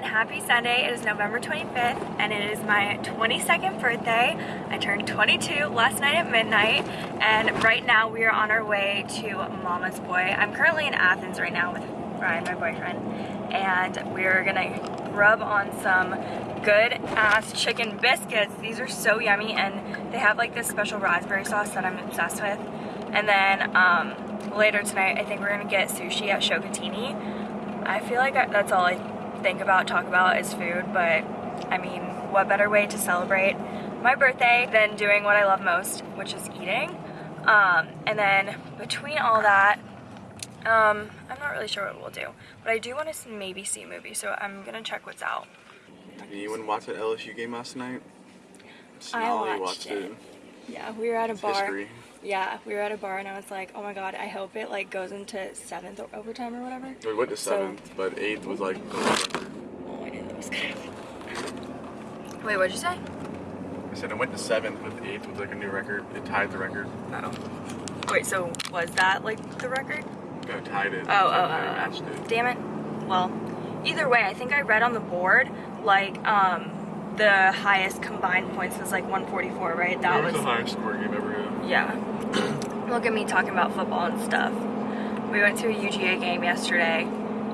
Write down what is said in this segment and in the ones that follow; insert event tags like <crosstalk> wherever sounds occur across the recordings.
and happy Sunday. It is November 25th and it is my 22nd birthday. I turned 22 last night at midnight and right now we are on our way to Mama's Boy. I'm currently in Athens right now with Ryan, my boyfriend, and we're gonna rub on some good ass chicken biscuits. These are so yummy and they have like this special raspberry sauce that I'm obsessed with. And then um, later tonight I think we're gonna get sushi at Shokitini. I feel like that's all I think about, talk about is food, but I mean, what better way to celebrate my birthday than doing what I love most, which is eating. Um, and then between all that, um, I'm not really sure what we'll do, but I do want to maybe see a movie, so I'm gonna check what's out. Did anyone watch that LSU game last night? I watched, watched it. it. Yeah, we were at a it's bar. History. Yeah, we were at a bar and I was like, oh my god, I hope it like goes into seventh overtime or whatever. We went to seventh, so, but eighth was like. Oh, I knew that was gonna. Wait, what'd you say? I said I went to seventh, but eighth was like a new record. It tied the record. Oh. Wait, so was that like the record? No, tied it. Oh, oh, oh, oh. Damn it. Well, either way, I think I read on the board like um the highest combined points was like 144, right? That was, was the highest score game ever. Yeah. <clears throat> Look at me talking about football and stuff. We went to a UGA game yesterday,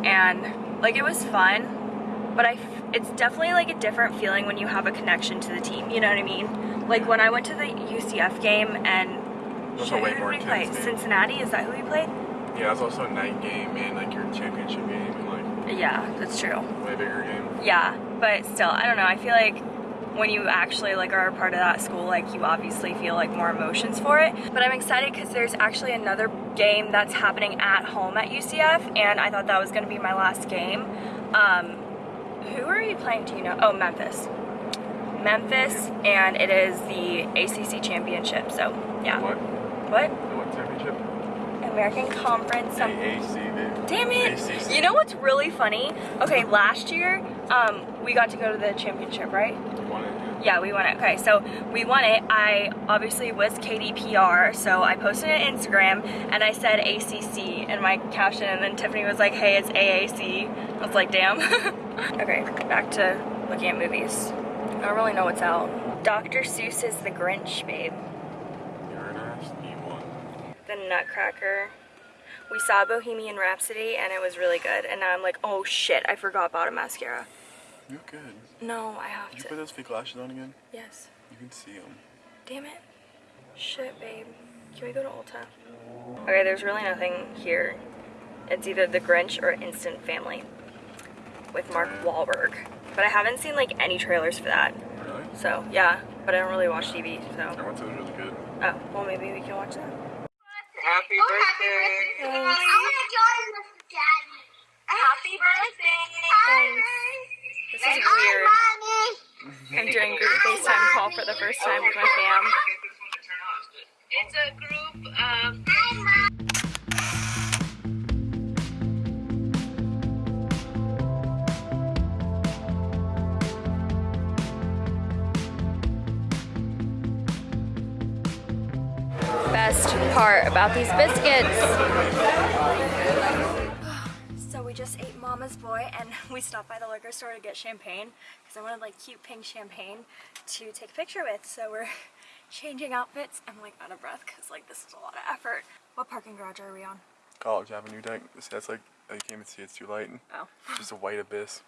and like it was fun, but I it's definitely like a different feeling when you have a connection to the team. You know what I mean? Like when I went to the UCF game and That's shit, who did we play? Cincinnati? Is that who we played? Yeah, it's also a night game and like your championship game. Yeah, that's true. Way bigger game. Yeah, but still, I don't know. I feel like when you actually like are a part of that school, like you obviously feel like more emotions for it. But I'm excited because there's actually another game that's happening at home at UCF, and I thought that was going to be my last game. Um, who are you playing? Do you know? Oh, Memphis. Memphis, and it is the ACC championship. So yeah. What? What? What championship? American Conference. Some... Damn it! ACC. You know what's really funny? Okay, last year um, we got to go to the championship, right? Yeah, we won it. Okay, so we won it. I obviously was KDPR, so I posted it on Instagram and I said ACC in my caption, and then Tiffany was like, "Hey, it's AAC." I was like, "Damn." <laughs> okay, back to looking at movies. I don't really know what's out. Dr. Seuss is The Grinch, babe. You're an ass. The Nutcracker. We saw Bohemian Rhapsody and it was really good, and now I'm like, oh shit, I forgot about a mascara. You're good. No, I have Did to. you put those fake lashes on again? Yes. You can see them. Damn it. Shit, babe. Can we go to Ulta? Okay, there's really nothing here. It's either The Grinch or Instant Family with Mark Wahlberg. But I haven't seen like any trailers for that. Really? So, yeah. But I don't really watch TV, so. I want to really good. Oh, well maybe we can watch that. Happy oh, birthday! Happy birthday! I want to join with Daddy. Happy birthday! This is weird. I'm doing group FaceTime call for the first time with my <laughs> fam. It's a group of... part about these biscuits <sighs> so we just ate Mama's Boy and we stopped by the liquor store to get champagne because I wanted like cute pink champagne to take a picture with. So we're <laughs> changing outfits. I'm like out of breath because like this is a lot of effort. What parking garage are we on? College Avenue deck. That's like, oh, you can't even see it's too light. Oh. just a white abyss.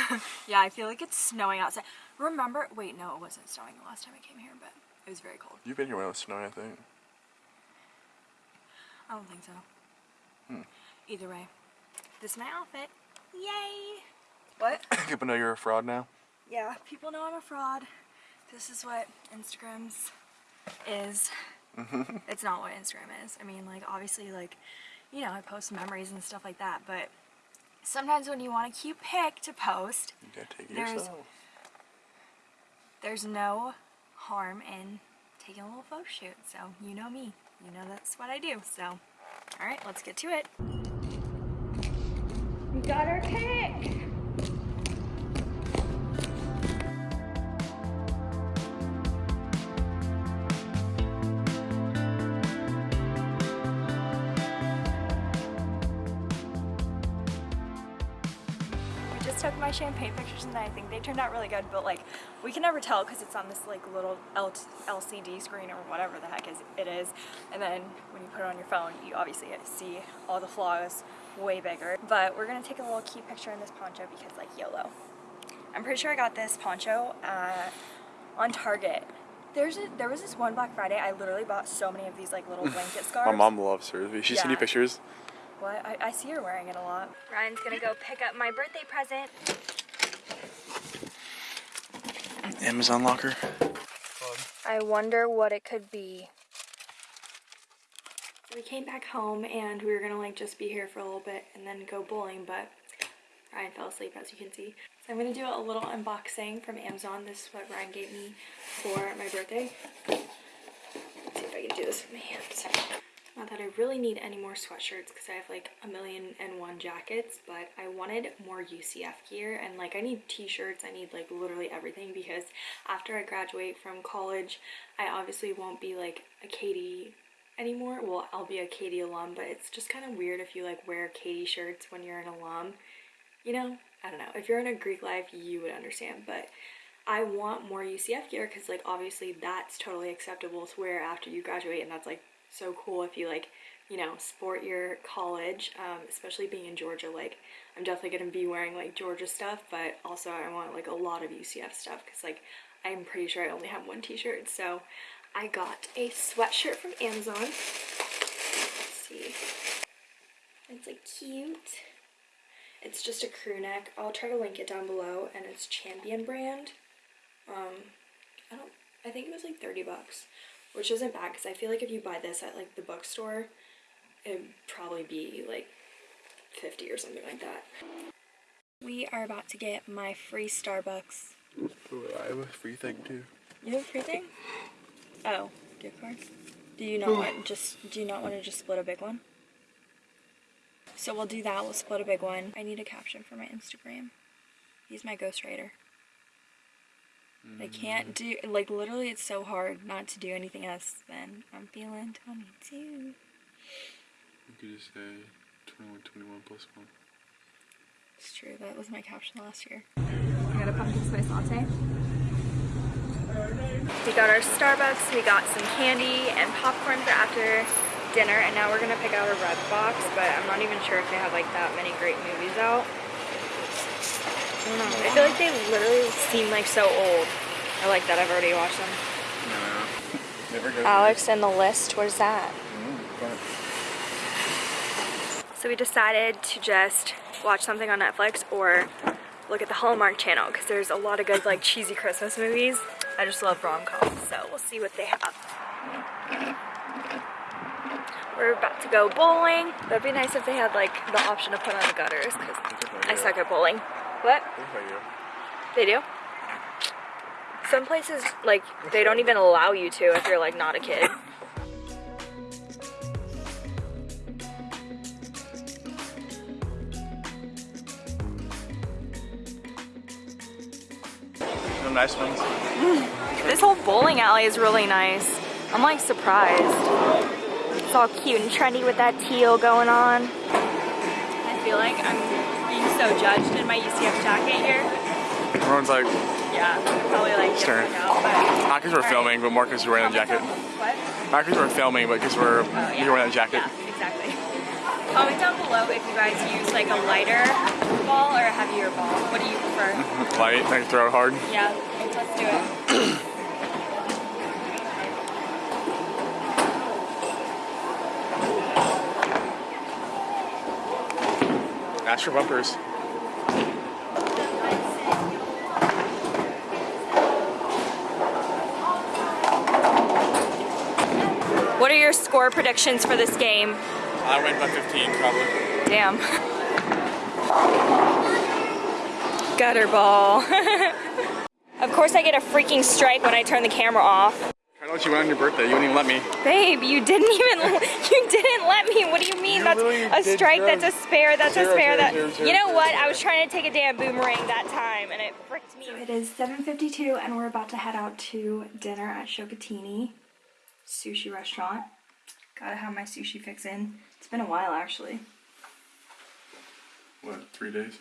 <laughs> yeah, I feel like it's snowing outside. Remember, wait, no, it wasn't snowing the last time I came here, but it was very cold. You've been here when it was snowing, I think. I don't think so. Hmm. Either way, this is my outfit. Yay! What? <coughs> People know you're a fraud now? Yeah, people know I'm a fraud. This is what Instagram's is. <laughs> it's not what Instagram is. I mean, like, obviously, like, you know, I post memories and stuff like that, but sometimes when you want a cute pic to post, there's, yourself. there's no harm in taking a little photo shoot. So, you know me. You know that's what I do. So, alright, let's get to it. We got our pick. just took my champagne pictures and I think they turned out really good, but like we can never tell because it's on this like little L LCD screen or whatever the heck is it is. And then when you put it on your phone, you obviously see all the flaws way bigger. But we're gonna take a little cute picture in this poncho because like YOLO. I'm pretty sure I got this poncho uh, on Target. There's a, there was this one Black Friday. I literally bought so many of these like little <laughs> blanket scarves. My mom loves her. She sent Yeah. you pictures. What? I, I see her wearing it a lot. Ryan's gonna go pick up my birthday present. Amazon locker. I wonder what it could be. We came back home and we were gonna like just be here for a little bit and then go bowling, but Ryan fell asleep as you can see. So I'm gonna do a little unboxing from Amazon. This is what Ryan gave me for my birthday. Let's see if I can do this with my hands. Not that I really need any more sweatshirts because I have like a million and one jackets, but I wanted more UCF gear and like I need t-shirts, I need like literally everything <laughs> because after I graduate from college, I obviously won't be like a KD anymore. Well, I'll be a KD alum, but it's just kind of weird if you like wear KD shirts when you're an alum. You know, I don't know. If you're in a Greek life, you would understand, but I want more UCF gear because like obviously that's totally acceptable to wear after you graduate and that's like so cool if you like you know sport your college um, especially being in Georgia like I'm definitely gonna be wearing like Georgia stuff but also I want like a lot of UCF stuff because like I'm pretty sure I only have one t-shirt so I got a sweatshirt from Amazon. Let's see. It's like cute. It's just a crew neck. I'll try to link it down below and it's Champion brand. Um, I don't. I think it was like thirty bucks, which isn't bad because I feel like if you buy this at like the bookstore, it'd probably be like fifty or something like that. We are about to get my free Starbucks. I have a free thing too. You have a free thing? Oh, gift card. Do you not want just? Do you not want to just split a big one? So we'll do that. We'll split a big one. I need a caption for my Instagram. He's my ghostwriter. I can't do like literally. It's so hard not to do anything else than I'm feeling 22. You could just say 21, 21 plus 1. It's true. That was my caption last year. I got a pumpkin spice latte. We got our Starbucks. We got some candy and popcorn for after dinner, and now we're gonna pick out a red box. But I'm not even sure if they have like that many great movies out. I. I feel like they literally seem like so old. I like that. I've already watched them. No. <laughs> Never go. Alex and the list. What is that? Mm, So we decided to just watch something on Netflix or look at the Hallmark channel because there's a lot of good like cheesy Christmas movies. I just love rom-coms, so we'll see what they have. We're about to go bowling. That'd be nice if they had like the option to put on the gutters because I suck at bowling. What? They do? Some places like they don't even allow you to if you're like not a kid. Some nice ones. <laughs> This whole bowling alley is really nice. I'm like surprised. It's all cute and trendy with that teal going on. I feel like I'm being so judged in my UCF jacket here. Everyone's like, Yeah, probably like giving it not because we're filming, but more because we're wearing a jacket. What? Not because we're filming, but because we're Oh, yeah. you're wearing a jacket. Yeah, exactly. Comment down below if you guys use like a lighter ball or a heavier ball. What do you prefer? <laughs> Light, I can throw it hard. Yeah, let's do it. <clears throat> Bumpers. What are your score predictions for this game? I went by 15 probably. Damn. Gutter ball. <laughs> of course I get a freaking strike when I turn the camera off. I know what you went on your birthday. You wouldn't even let me. Babe, you didn't even <laughs> you didn't let me. What do you mean? You that's really a strike, that's a spare, that's Zero, a spare, zero, that zero, zero, You know zero, what? zero. I was trying to take a damn boomerang that time and it fricked me. it is 7.52 and we're about to head out to dinner at Shokitini sushi restaurant. Gotta have my sushi fix in. It's been a while actually. What, three days?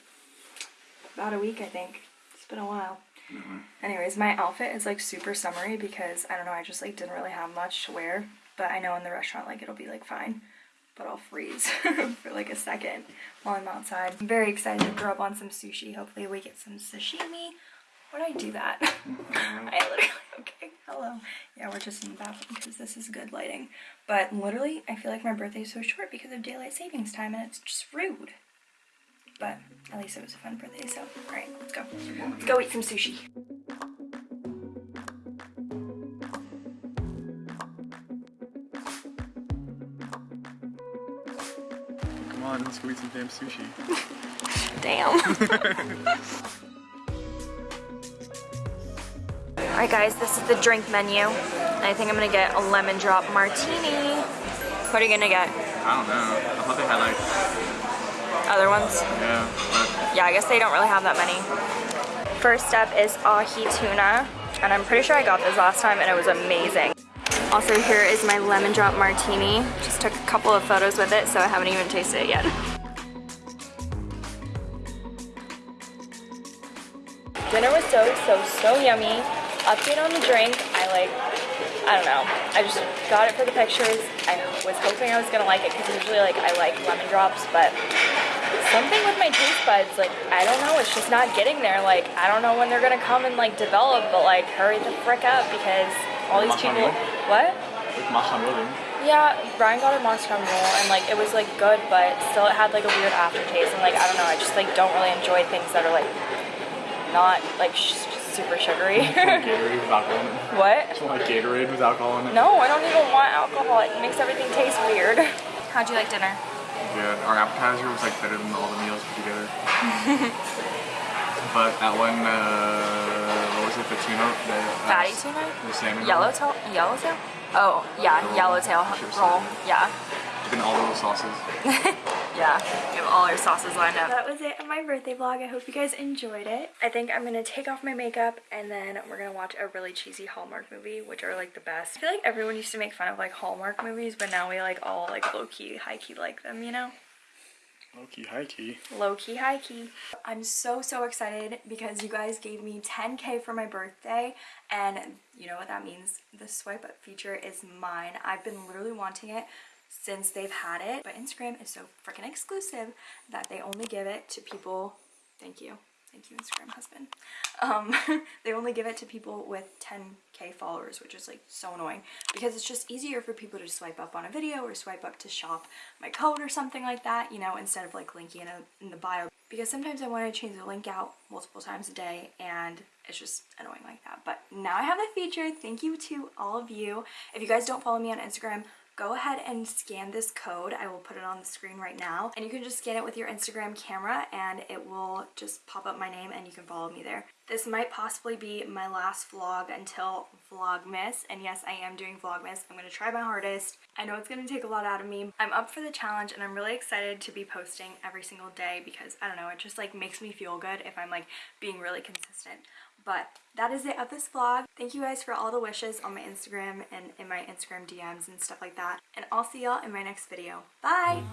about a week, I think. It's been a while. Mm-hmm. Anyways, my outfit is like super summery because I don't know, I just like didn't really have much to wear. But I know in the restaurant like it'll be like fine. But I'll freeze <laughs> for like a second while I'm outside. I'm very excited to throw up on some sushi. Hopefully we get some sashimi. Would I do that? <laughs> Mm-hmm. I literally, okay, hello. Yeah, we're just in the bathroom because this is good lighting. But literally, I feel like my birthday is so short because of daylight savings time and it's just rude. But at least it was a fun birthday, so alright, let's go. Let's go eat some sushi. Come on, let's go eat some damn sushi. <laughs> Damn. <laughs> Alright guys, this is the drink menu. I think I'm gonna get a lemon drop martini. What are you gonna get? I don't know. I thought they had like, Other ones? yeah, Yeah, I guess they don't really have that many. First up is ahi tuna, and I'm pretty sure I got this last time and it was amazing. Also here is my lemon drop martini. Just took a couple of photos with it, so I haven't even tasted it yet. Dinner was so, so, so yummy. Update on the drink, I like, I don't know. I just got it for the pictures. I was hoping I was gonna like it because usually like I like lemon drops, but something with my taste buds, like, I don't know, it's just not getting there. Like, I don't know when they're gonna come and like develop, but like, hurry the frick up because all these people. What? with marshmallow. Yeah, Brian got a Moscow Mule and like it was like good, but still it had like a weird aftertaste and like I don't know, I just like don't really enjoy things that are like not like sh- super sugary. <laughs> Gatorade with alcohol in it. what? It's like Gatorade with alcohol in it. No, I don't even want alcohol. It makes everything taste weird. How'd you like dinner? Yeah, our appetizer was like better than all the meals put together. <laughs> but that one, uh, what was it, the tuna? The, uh, Fatty tuna? The salmon. Yellowtail? Yellowtail? Oh, yeah, yellowtail roll. Yeah. And all those sauces. <laughs> Yeah, we have all our sauces lined up. That was it of my birthday vlog. I hope you guys enjoyed it. I think I'm gonna take off my makeup and then we're gonna watch a really cheesy Hallmark movie, which are like the best. I feel like everyone used to make fun of like Hallmark movies, but now we like all like low key, high key like them, you know? Low key, high key. Low key, high key. I'm so, so excited because you guys gave me 10k for my birthday and you know what that means. The swipe up feature is mine. I've been literally wanting it since they've had it, but Instagram is so freaking exclusive that they only give it to people. Thank you. Thank you, Instagram husband. Um, <laughs> they only give it to people with 10k followers, which is like so annoying because it's just easier for people to swipe up on a video or swipe up to shop my code or something like that, you know, instead of like linking in, a, in the bio. Because sometimes I want to change the link out multiple times a day and it's just annoying like that. But now I have that feature. Thank you to all of you. If you guys don't follow me on Instagram, go ahead and scan this code. I will put it on the screen right now. And you can just scan it with your Instagram camera and it will just pop up my name and you can follow me there. This might possibly be my last vlog until Vlogmas. And yes, I am doing Vlogmas. I'm going to try my hardest. I know it's going to take a lot out of me. I'm up for the challenge and I'm really excited to be posting every single day because I don't know, it just like makes me feel good if I'm like being really consistent. But that is it of this vlog. Thank you guys for all the wishes on my Instagram and in my Instagram DMs and stuff like that. And I'll see y'all in my next video. Bye!